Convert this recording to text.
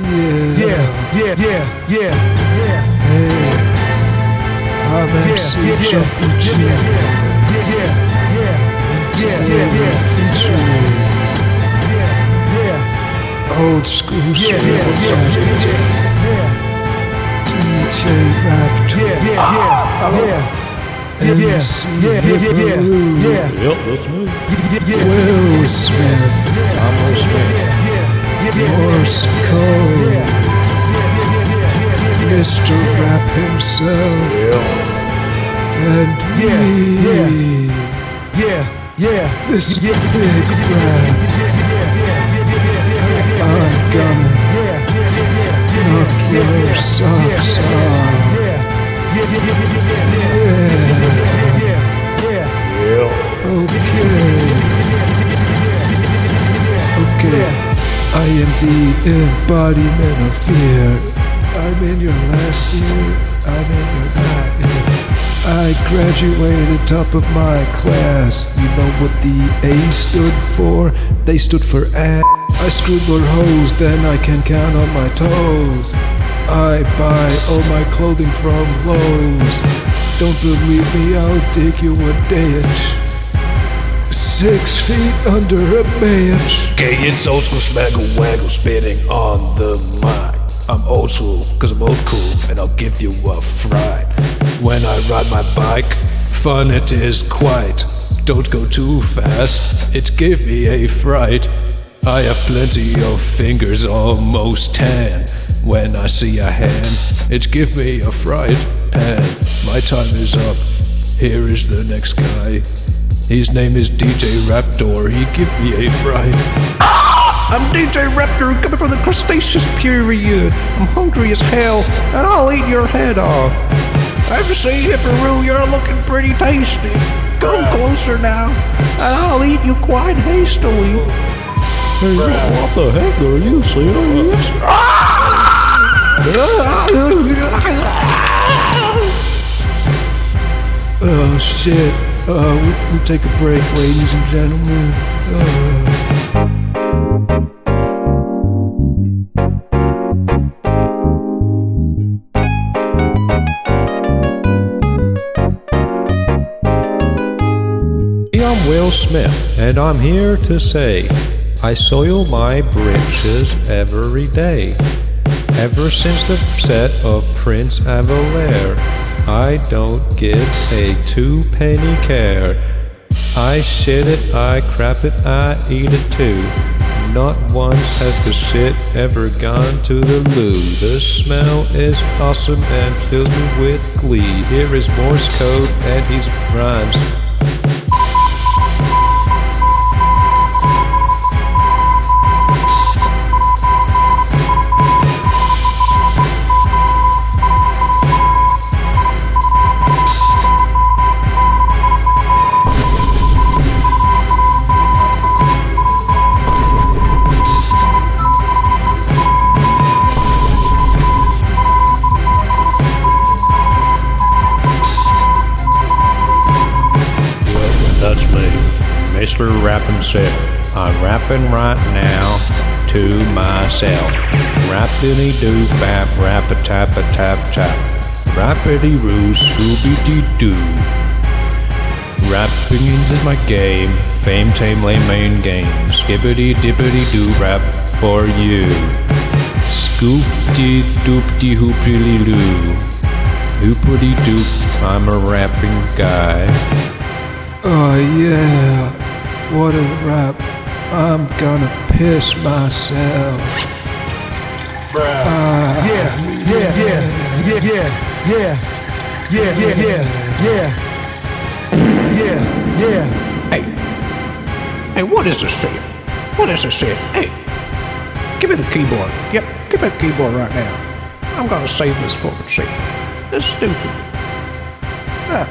Yeah. Yeah, yeah, yeah, yeah, yeah. Hey. I'm Yeah, MC yeah, yeah, Jumpy yeah, G. yeah, yeah, yeah, yeah, yeah, yeah, yeah, Featuring yeah, old school yeah, yeah, soul yeah, DJ yeah, Raptor. yeah, yeah, yeah, yeah. Yeah, yeah, MC yeah, yeah, yeah, yeah, Hipperoo. yeah, Yep, that's me. yeah, yeah, Will Smith. I'm Will Smith. Morse code. Mr. Rap himself. And me. yeah, yeah. This is the big rap. I'm gonna knock your socks off. Yeah. Okay. Okay. I am the embodiment of fear. I'm in your last year, I'm in your ear. I graduated top of my class. You know what the A stood for? They stood for ass. I screwed more hoes than I can count on my toes. I buy all my clothing from Lowe's. Don't believe me, I'll dig you a ditch. Six feet under a bench. Okay, it's old school smaggle waggle spitting on the mic. I'm old school, cause I'm old cool, and I'll give you a fright. When I ride my bike, fun it is quite. Don't go too fast, it give me a fright. I have plenty of fingers, almost ten. When I see a hand, it give me a fright pan. My time is up. Here is the next guy. His name is DJ Raptor. He give me a fright. Ah! I'm DJ Raptor, coming from the Cretaceous period. I'm hungry as hell, and I'll eat your head off. I've seen Hipperoo, you're looking pretty tasty. Come closer now, and I'll eat you quite hastily. Hey, what the heck are you serious? Ah! Oh shit. Uh, we, take a break, ladies and gentlemen. Uh, I'm Will Smith, and I'm here to say I soil my britches every day. Ever since the set of Prince of Bel-Air, I don't give a two penny care. I shit it, I crap it, I eat it too. Not once has the shit ever gone to the loo. The smell is awesome and fills me with glee. Here is Morse code and these rhymes. Mr. Rappin' Self. I'm rapping right now to myself. Rappity doo bap, rap a tap a tap tap. Rappity roo, scooby dee doo. Rapping is my game, fame tame lame main game. Skippity dippity doo rap for you. Scoop dee doop dee hoopty loo. Hoopity doop, I'm a rapping guy. oh yeah. What a rap. I'm gonna piss myself. Yeah, yeah, yeah, yeah, yeah, yeah, yeah, yeah, yeah, yeah, yeah, yeah. Hey, hey, what is this shit? What is this shit? Hey, give me the keyboard. Yep, give me the keyboard right now. I'm gonna save this fucking shit. This is stupid. Ah,